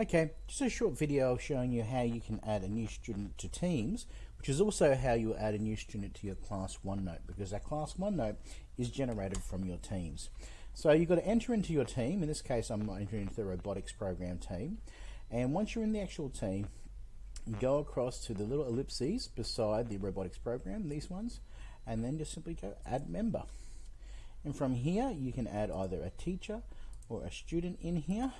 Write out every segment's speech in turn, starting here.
Okay, just a short video showing you how you can add a new student to Teams, which is also how you add a new student to your Class OneNote, because that Class OneNote is generated from your Teams. So you've got to enter into your team, in this case I'm entering into the robotics program team, and once you're in the actual team, go across to the little ellipses beside the robotics program, these ones, and then just simply go add member. And from here you can add either a teacher or a student in here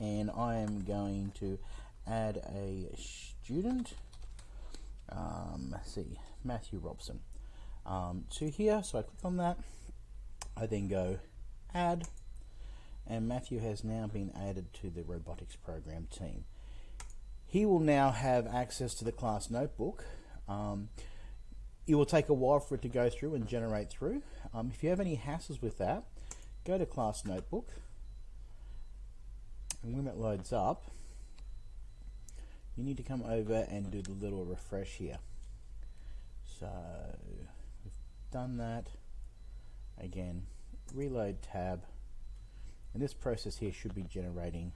and I am going to add a student um, let's see Matthew Robson um, to here. So I click on that. I then go add and Matthew has now been added to the robotics program team. He will now have access to the class notebook. Um, it will take a while for it to go through and generate through. Um, if you have any hassles with that go to class notebook and when it loads up you need to come over and do the little refresh here. So we've done that. Again reload tab. And this process here should be generating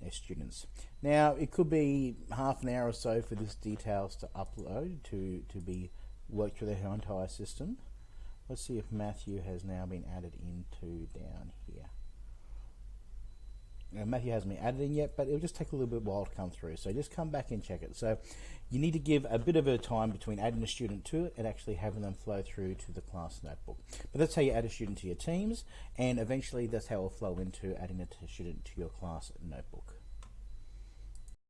their students. Now it could be half an hour or so for this details to upload to to be worked through the entire system. Let's see if Matthew has now been added into down here Matthew hasn't been added in yet, but it'll just take a little bit while to come through. So just come back and check it. So you need to give a bit of a time between adding a student to it and actually having them flow through to the class notebook. But that's how you add a student to your teams, and eventually that's how it will flow into adding a student to your class notebook.